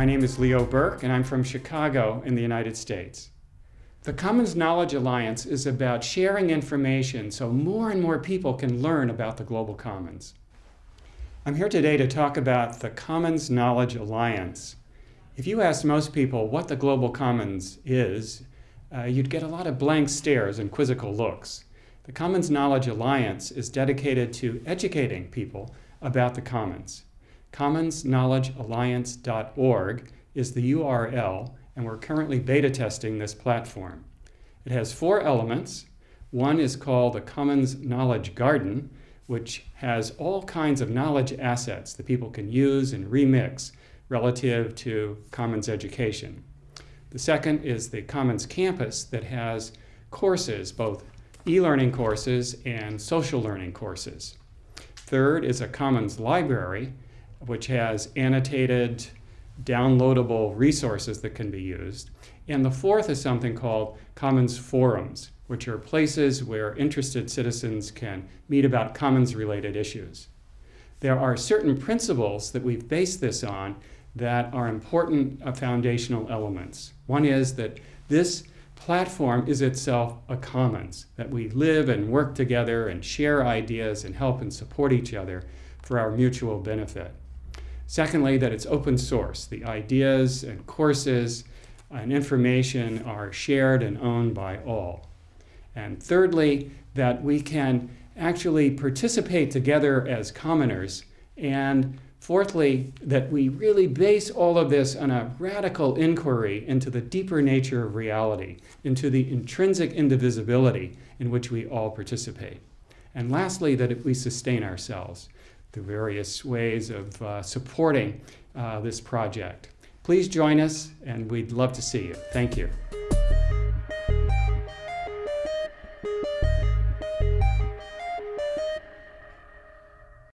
My name is Leo Burke, and I'm from Chicago in the United States. The Commons Knowledge Alliance is about sharing information so more and more people can learn about the global commons. I'm here today to talk about the Commons Knowledge Alliance. If you asked most people what the global commons is, uh, you'd get a lot of blank stares and quizzical looks. The Commons Knowledge Alliance is dedicated to educating people about the commons. CommonsKnowledgeAlliance.org is the URL, and we're currently beta testing this platform. It has four elements. One is called the Commons Knowledge Garden, which has all kinds of knowledge assets that people can use and remix relative to Commons education. The second is the Commons Campus that has courses, both e-learning courses and social learning courses. Third is a Commons Library, which has annotated, downloadable resources that can be used. And the fourth is something called Commons Forums, which are places where interested citizens can meet about Commons-related issues. There are certain principles that we've based this on that are important uh, foundational elements. One is that this platform is itself a commons, that we live and work together and share ideas and help and support each other for our mutual benefit. Secondly, that it's open source. The ideas and courses and information are shared and owned by all. And thirdly, that we can actually participate together as commoners and Fourthly, that we really base all of this on a radical inquiry into the deeper nature of reality, into the intrinsic indivisibility in which we all participate. And lastly, that we sustain ourselves the various ways of uh, supporting uh, this project. Please join us and we'd love to see you. Thank you.